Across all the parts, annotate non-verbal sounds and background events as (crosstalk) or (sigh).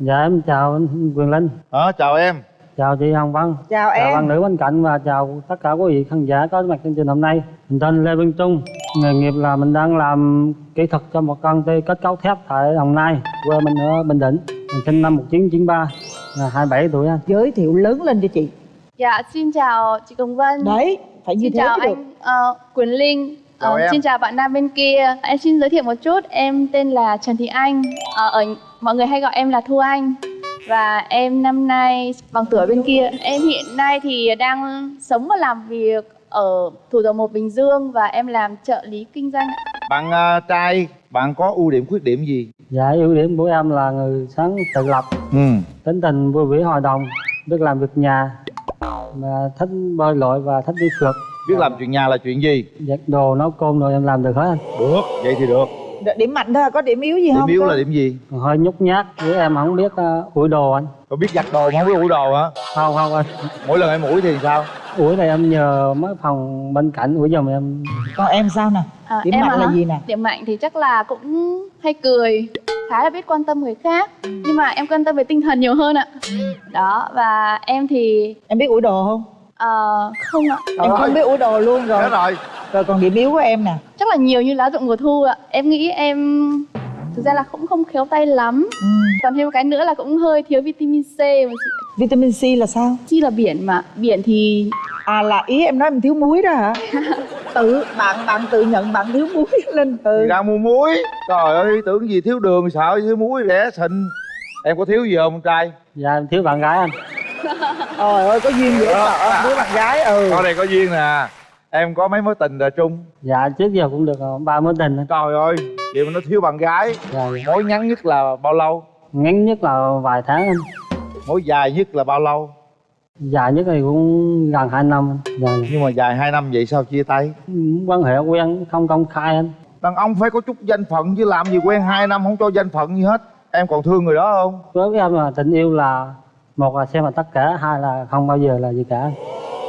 dạ em chào anh quyền linh. Ờ chào em. Chào chị hồng vân. Chào chào em. bạn nữ bên cạnh và chào tất cả quý vị khán giả có mặt chương trình hôm nay. Mình tên lê văn trung. Nghề nghiệp là mình đang làm kỹ thuật cho một công ty kết cấu thép tại đồng nai quê mình ở bình định. Mình sinh năm 1993 là 27 tuổi anh. Giới thiệu lớn lên cho chị. Dạ, xin chào chị Công Vân. đấy phải như xin thế chào mới được. anh ờ, Quyền Linh. Chào Ờ, em. xin chào bạn nam bên kia. Em xin giới thiệu một chút. Em tên là Trần Thị Anh. Ờ, ở mọi người hay gọi em là Thu Anh. Và em năm nay bằng tuổi bên kia. Em hiện nay thì đang sống và làm việc ở thủ dầu một Bình Dương và em làm trợ lý kinh doanh. ạ. bạn à, trai bạn có ưu điểm khuyết điểm gì dạ ưu điểm của em là người sáng tự lập ừ tính tình vui vẻ hòa đồng biết làm việc nhà và thích bơi lội và thích đi phượt biết làm chuyện nhà là chuyện gì? Giặt đồ nấu cơm rồi em làm được hết. Anh được vậy thì được. Điểm mạnh thôi có điểm yếu gì điểm không yếu Có- là điểm gì? Còn hơi nhút nhát với em không biết uh, ủi đồ anh. Có biết giặt đồ mà không biết ủi đồ hả? Không không anh. Mỗi lần em ủi thì sao? Ủi này em nhờ mấy phòng bên cạnh ủi giùm em. Còn em sao nè? À, điểm em mạnh à là hả? gì nè? Điểm mạnh thì chắc là cũng hay cười, khá là biết quan tâm người khác. Nhưng mà em quan tâm về tinh thần nhiều hơn ạ. Đó, và em thì em biết ủi đồ không ờ, không ạ. em Trời không ơi. biết ủi đồ luôn rồi. Thế rồi. Rồi còn điểm yếu của em nè. Chắc là nhiều như lá rụng mùa thu ạ. Em nghĩ em thực ra là cũng không khéo tay lắm. Ừ. còn thêm một cái nữa là cũng hơi thiếu vitamin C mà chị. Vitamin C là sao? Chi là biển mà. Biển thì à là ý em nói em thiếu muối đó hả? (laughs) Tự bạn bạn tự nhận bạn thiếu muối (laughs) lên thì ừ. ra mua muối. Trời ơi tưởng gì thiếu đường sợ thiếu muối rẻ xịn. Em có thiếu gì không trai? Dạ em thiếu bạn gái anh trời ơi có duyên dễ sợ đứa bạn gái ừ. Con này có duyên nè. Em có mấy mối tình rồi chung dạ trước giờ cũng được ba mối tình trời ơi vậy mà nó thiếu bạn gái. Dạ, dạ. mối ngắn nhất là bao lâu? Ngắn nhất là vài tháng anh. Mối dài nhất là bao lâu? Dài nhất thì cũng gần hai năm anh. Dạ, nhưng mà dài hai năm vậy sao chia tay? Quan hệ quen không công khai anh. Đàn ông phải có chút danh phận chứ làm gì quen hai năm không cho danh phận gì hết. Em còn thương người đó không? Đối với em là tình yêu là một là xem là tất cả hai là không bao giờ là gì cả.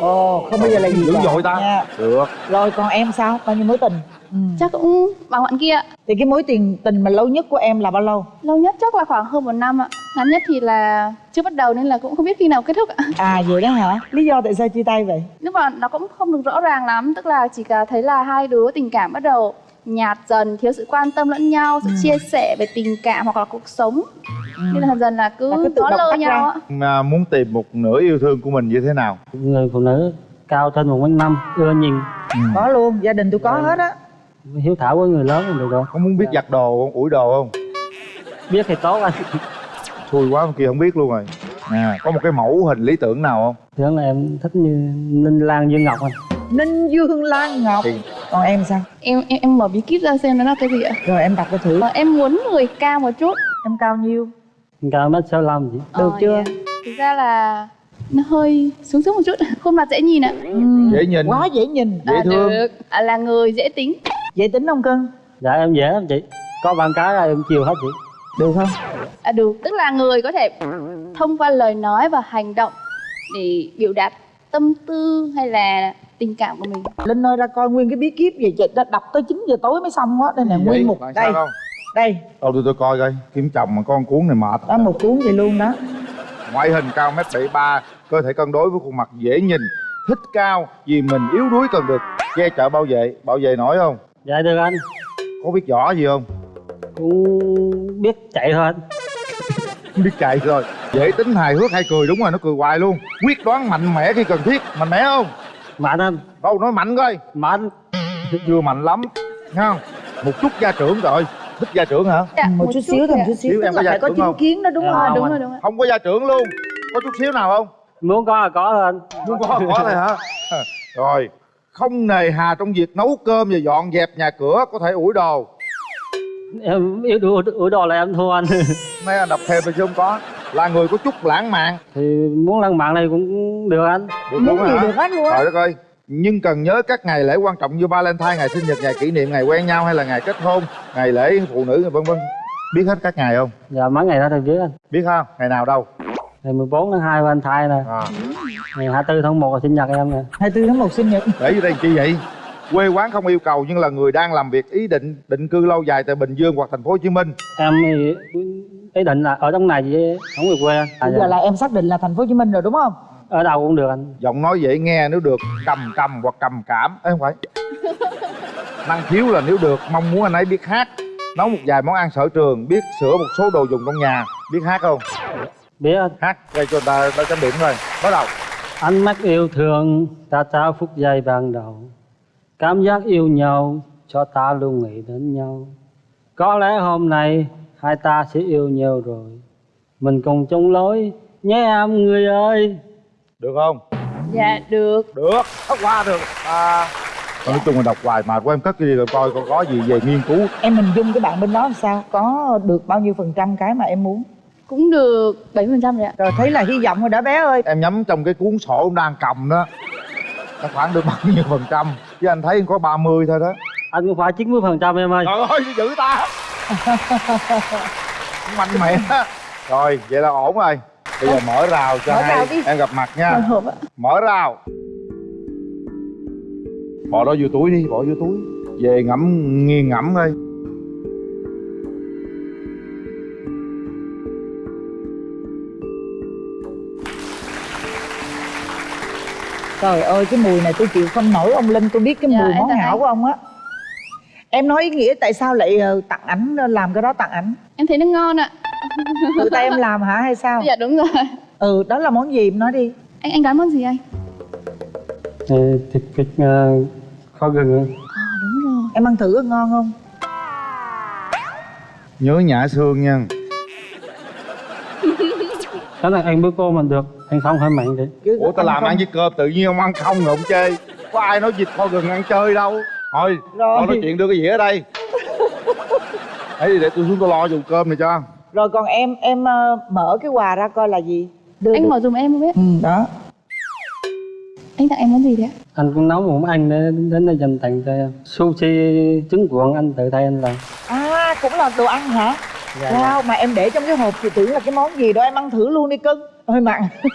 Ồ không bao giờ là gì dữ cả. dội ta. Nha. được. Rồi còn em sao? Bao nhiêu mối tình? Ừ. chắc cũng bằng bạn kia. Thì cái mối tiền tình mà lâu nhất của em là bao lâu? Lâu nhất chắc là khoảng hơn một năm ạ. Ngắn nhất thì là chưa bắt đầu nên là cũng không biết khi nào kết thúc ạ. À vậy đó hả? Lý do tại sao chia tay vậy? Nhưng mà nó cũng không được rõ ràng lắm tức là chỉ cả thấy là hai đứa tình cảm bắt đầu nhạt dần thiếu sự quan tâm lẫn nhau sự chia sẻ về tình cảm hoặc là cuộc sống. Nên là dần dần là cứ, Là cứ động lơ nhau ạ mà muốn tìm một nửa yêu thương của mình như thế nào? Người phụ nữ cao trên một mét năm ưa nhìn. Có luôn gia đình tôi có hết á. Hiếu thảo với người lớn thì được rồi. Có muốn biết giặt đồ không ủi đồ không? Biết thì tốt anh. Xui quá kia không biết luôn rồi. À, có một cái mẫu hình lý tưởng nào không? Thường là em thích như ninh lan dương ngọc anh. Ninh dương lan ngọc. Thì còn em sao? Em em em mở bí kíp ra xem nó là cái gì ạ? Rồi em đặt cho thử. Ờ, em muốn người cao một chút. Em cao nhiêu? Cao mét sáu mươi chị. Được Ờ, chưa? dạ. thực ra là nó hơi xuống xuống một chút. Khuôn mặt dễ nhìn ạ. Dễ nhìn. Quá dễ nhìn. Dễ à, thương. được. À, là người dễ tính. Dễ tính không cưng? Dạ em dễ lắm chị. Có bạn cái là em chiều hết chị. Được không? À, được. Tức là người có thể thông qua lời nói và hành động để biểu đạt tâm tư hay là tình cảm của mình. Linh ơi ra coi nguyên cái bí kíp vậy chị đã đọc tới 9 giờ tối mới xong á đây nè nguyên một đây không? đây. Đâu tôi tôi coi coi kiếm chồng mà con cuốn này mệt. Đó một cuốn vậy luôn đó. Ngoại hình cao mét bảy ba cơ thể cân đối với khuôn mặt dễ nhìn thích cao vì mình yếu đuối cần được che chở bảo vệ bảo vệ nổi không? Dạ được anh. Có biết võ gì không? Cũng biết chạy thôi anh. Biết chạy rồi. Dễ tính hài hước hay cười đúng rồi nó cười hoài luôn. Quyết đoán mạnh mẽ khi cần thiết mạnh mẽ không mạnh anh đâu nói mạnh coi. Mạnh chưa mạnh lắm. Nghe không? Một chút gia trưởng rồi. Thích gia trưởng hả? Dạ, một chút xíu thôi một ạ. chút xíu. Xíu tức em là có phải có chính không? kiến đó đúng Dạ, không à, không đúng anh. rồi đúng rồi. Không có gia trưởng luôn. Có chút xíu nào không? Muốn có là có thôi anh. Muốn có có thôi hả? Rồi không nề hà trong việc nấu cơm và dọn dẹp nhà cửa có thể ủi đồ. Em ủi đồ là em thua anh. Mấy anh đọc thêm thì chứ không có là người có chút lãng mạn thì muốn lăn mạng này cũng được anh được muốn luôn gì hả được hết luôn á trời đất ơi nhưng cần nhớ các ngày lễ quan trọng như Valentine, ngày sinh nhật, ngày kỷ niệm, ngày quen nhau hay là ngày kết hôn, ngày lễ phụ nữ vân vân. Biết hết các ngày không? dạ mấy ngày đó thì biết anh Biết không? Ngày nào đâu? ngày 14 tháng 2 Valentine nè À, ngày 24 tháng 1 là sinh nhật em nè 24 tháng 1 sinh nhật để vô đây chi vậy? Quê quán không yêu cầu nhưng là người đang làm việc ý định định cư lâu dài tại bình dương hoặc thành phố hồ chí minh. Em ý định là ở trong này chứ không về quê. Anh à, bây giờ là em xác định là thành phố hồ chí minh rồi đúng không? Ở đâu cũng được anh. Giọng nói dễ nghe nếu được cầm cầm hoặc cầm cảm. Ấy không phải. (laughs) Năng khiếu là nếu được mong muốn anh ấy biết hát nấu một vài món ăn sở trường biết sửa một số đồ dùng trong nhà. Biết hát không? Biết. Anh hát gây cho ta ta chấm điểm rồi. Bắt đầu. Ánh mắt yêu thương ta trao phút giây ban đầu cảm giác yêu nhau cho ta luôn nghĩ đến nhau. Có lẽ hôm nay hai ta sẽ yêu nhau rồi. Mình cùng chung lối. Nhé em người ơi. Được không? Dạ được. Được. Thoát qua được. À. Nói chung là đọc hoài mà. Của em cất cái gì rồi coi còn có gì về nghiên cứu. Em hình dung cái bạn bên đó làm sao? Có được bao nhiêu phần trăm cái mà em muốn? Cũng được 7% rồi ạ. Rồi thấy là hy vọng rồi đó bé ơi. Em nhắm trong cái cuốn sổ em đang cầm đó nó khoảng được bao nhiêu phần trăm? Chứ anh thấy có 30 thôi đó. Anh cũng phải 90 phần trăm em ơi. Trời ơi giữ ta. (laughs) Mạnh mẽ rồi vậy là ổn rồi. Bây giờ mở rào cho Mở hai rào đi. em gặp mặt nha. Mở rào. Bỏ đó vô túi đi bỏ vô túi. Về ngẫm nghiền ngẫm thôi trời ơi cái mùi này tôi chịu không nổi. Ông linh tôi biết cái Dạ, mùi món hảo của ông á. Em nói ý nghĩa tại sao lại ờ, tặng ảnh làm cái đó tặng ảnh? Em thấy nó ngon ạ. Tự tay em làm hả hay sao? Dạ đúng rồi. Ừ đó là món gì? Em nói đi. Anh anh đoán món gì anh? Thì thịt vịt ờ, kho gừng. À đúng rồi. Em ăn thử có ngon không? Nhớ nhã xương nha. Cái này anh bữa cô mà được anh không mạnh đấy Chứ ủa tao làm không- ăn với cơm tự nhiên ông ăn không rồi ông chê có ai nói vịt kho gừng ăn chơi đâu? Thôi Rồi. thôi nói chuyện đưa cái dĩa ở đây? (laughs) Ấy thì để tôi xuống tôi lo dùng cơm này cho. Rồi còn em em ờ, mở cái quà ra coi là gì? Đưa Anh được. mở dùm em không biết. Ừ đó. Anh tặng em món gì đấy anh cũng nấu một món ăn để đến đây dành tặng cho em. Sushi trứng cuộn anh tự tay anh làm. À cũng là đồ ăn hả Dạ, wow mà em để trong cái hộp thì tưởng là cái món gì đó em ăn thử luôn đi cưng. Hơi mặn. (laughs)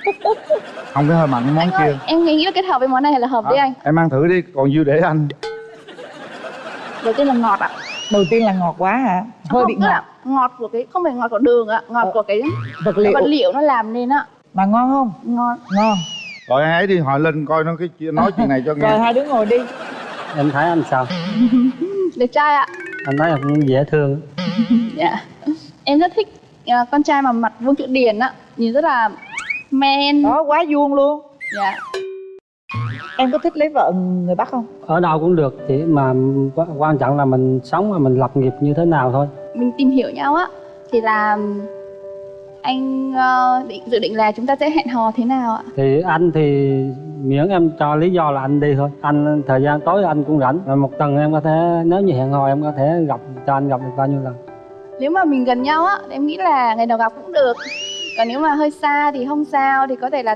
Không cái hơi mặn cái món Anh kia ơi, em nghĩ là kết hợp với món này là hợp với Hả? anh. em ăn thử đi còn dư để anh. Đầu tiên là ngọt ạ. Đầu tiên là ngọt quá hả? Hơi Không, bị là ngọt. Ngọt của cái, không phải ngọt của đường ạ Ngọt Ờ. của cái vật liệu. vật liệu nó làm nên ạ mà ngon không? Ngon. Ngon. Rồi ai ấy đi hỏi lên coi nó cái nói chuyện này cho rồi nghe hai đứa ngồi đi. Em thấy anh sao? (laughs) Đẹp trai ạ. Anh thấy cũng dễ thương Dạ. Em rất thích à, con trai mà mặt vuông chữ điển ạ Nhìn rất là men. Đó quá vuông luôn. Dạ. Em có thích lấy vợ người bắc không? Ở đâu cũng được chỉ mà quan- trọng là mình sống và mình lập nghiệp như thế nào thôi. Mình tìm hiểu nhau á Thì là anh ờ, định dự định là chúng ta sẽ hẹn hò thế nào ạ? thì anh thì miễn em cho lý do là anh đi thôi. Anh thời gian tối anh cũng rảnh. Một tuần em có thể nếu như hẹn hò em có thể gặp cho anh gặp được bao nhiêu lần. Nếu mà mình gần nhau á, em nghĩ là ngày đầu gặp cũng được. Còn nếu mà hơi xa thì không sao Thì có thể là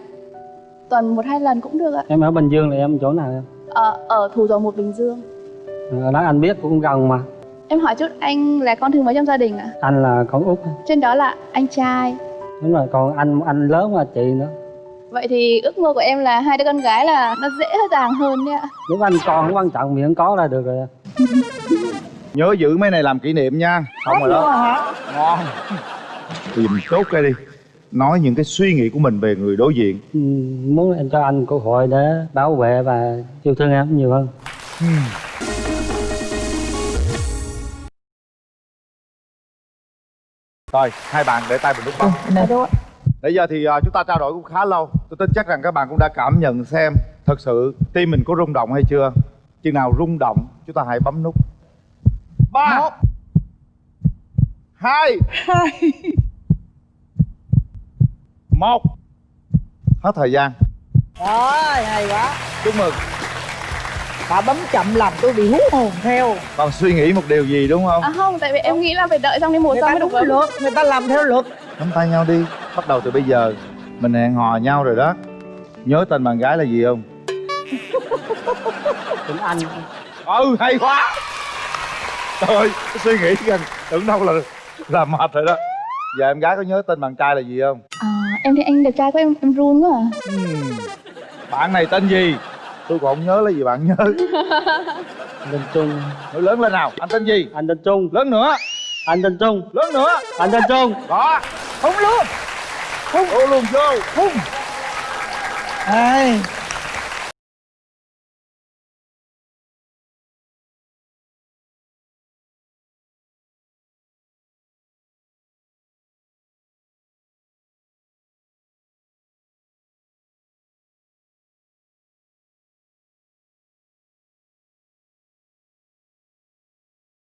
tuần một hai lần cũng được ạ. Em ở bình dương là em chỗ nào em? Ở, ở Thủ Dầu Một Bình Dương. Ở đó anh biết cũng gần mà. Em hỏi chút anh là con thứ mấy trong gia đình ạ? anh là con út. Trên đó là anh trai. Đúng rồi còn anh anh lớn mà chị nữa Vậy thì ước mơ của em là hai đứa con gái là nó dễ dàng hơn đấy ạ. Lúc anh con không quan trọng miễn có là được rồi (laughs) nhớ giữ mấy này làm kỷ niệm nha. Xong rồi đó. Hả? Ngon. Tìm chốt cái đi. Nói những cái suy nghĩ của mình về người đối diện. Ừ, muốn em cho anh cơ hội để bảo vệ và yêu thương em nhiều hơn. Rồi hai bạn để tay mình lúc bấm. Nè. Bây giờ thì à, chúng ta trao đổi cũng khá lâu. Tôi tin chắc rằng các bạn cũng đã cảm nhận xem Thật sự tim mình có rung động hay chưa. Chừng nào rung động chúng ta hãy bấm nút. Ba Một. hai. Một. Hết thời gian. Rồi hay quá. Chúc mừng. Bà bấm chậm làm tôi bị hú hồn theo. Còn suy nghĩ một điều gì đúng không? À không, tại vì em nghĩ là phải đợi xong đến mùa người xong ta mới được luật. Người ta làm theo luật. Nắm tay nhau đi Bắt đầu từ bây giờ Mình hẹn hò nhau rồi đó. Nhớ tên bạn gái là gì không? (laughs) Tính anh. Ừ hay quá. Trời ơi suy nghĩ gần tưởng đâu là là mệt rồi đó. Giờ em gái có nhớ tên bạn trai là gì không? À, em thấy anh đẹp trai quá em, em run quá à. Ừm, bạn này tên gì? Tôi còn không nhớ lấy gì bạn nhớ. (laughs) Anh tên trung. Nói lớn lên nào anh tên gì? Anh tên trung. Lớn nữa. Anh tên trung. Lớn nữa. Anh tên trung. Đó. Hung luôn ô luôn vô. Hung ai